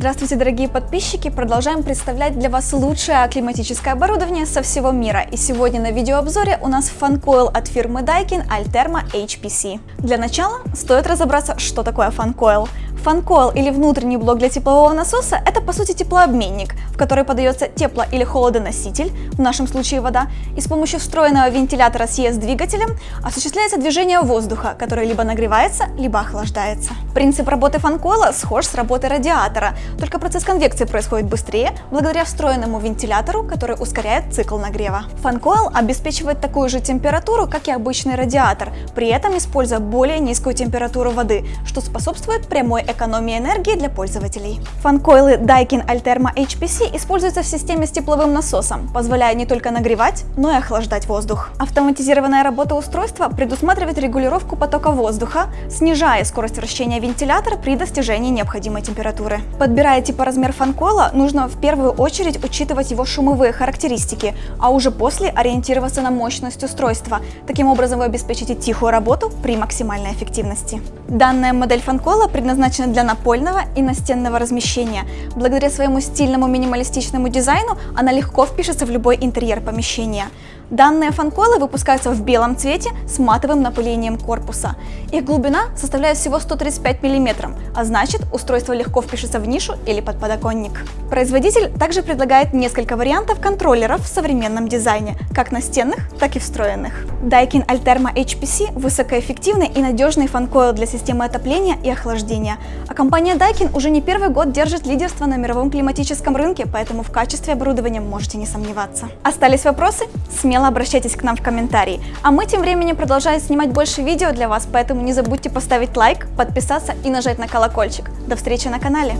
Здравствуйте, дорогие подписчики! Продолжаем представлять для вас лучшее климатическое оборудование со всего мира. И сегодня на видеообзоре у нас фанкойл от фирмы Daikin Alterma HPC. Для начала стоит разобраться, что такое фанкойл. Фанкойл или внутренний блок для теплового насоса – это по сути теплообменник, в который подается тепло- или холодоноситель, в нашем случае вода, и с помощью встроенного вентилятора с ES-двигателем осуществляется движение воздуха, который либо нагревается, либо охлаждается. Принцип работы фанкойла схож с работой радиатора, только процесс конвекции происходит быстрее, благодаря встроенному вентилятору, который ускоряет цикл нагрева. Фанкойл обеспечивает такую же температуру, как и обычный радиатор, при этом используя более низкую температуру воды, что способствует прямой экономии энергии для пользователей. Фанкойлы Daikin Alterma HPC используются в системе с тепловым насосом, позволяя не только нагревать, но и охлаждать воздух. Автоматизированная работа устройства предусматривает регулировку потока воздуха, снижая скорость вращения вентилятора при достижении необходимой температуры. Подбирая типоразмер фанкойла, нужно в первую очередь учитывать его шумовые характеристики, а уже после ориентироваться на мощность устройства. Таким образом вы обеспечите тихую работу при максимальной эффективности. Данная модель фанкойла предназначена для напольного и настенного размещения. Благодаря своему стильному минималистичному дизайну она легко впишется в любой интерьер помещения. Данные фанкойлы выпускаются в белом цвете с матовым напылением корпуса. Их глубина составляет всего 135 мм, а значит устройство легко впишется в нишу или под подоконник. Производитель также предлагает несколько вариантов контроллеров в современном дизайне, как настенных, так и встроенных. Daikin Alterma HPC – высокоэффективный и надежный фанкойл для системы отопления и охлаждения. А компания Daikin уже не первый год держит лидерство на мировом климатическом рынке, поэтому в качестве оборудования можете не сомневаться. Остались вопросы? Смело смело обращайтесь к нам в комментарии. А мы тем временем продолжаем снимать больше видео для вас, поэтому не забудьте поставить лайк, подписаться и нажать на колокольчик. До встречи на канале!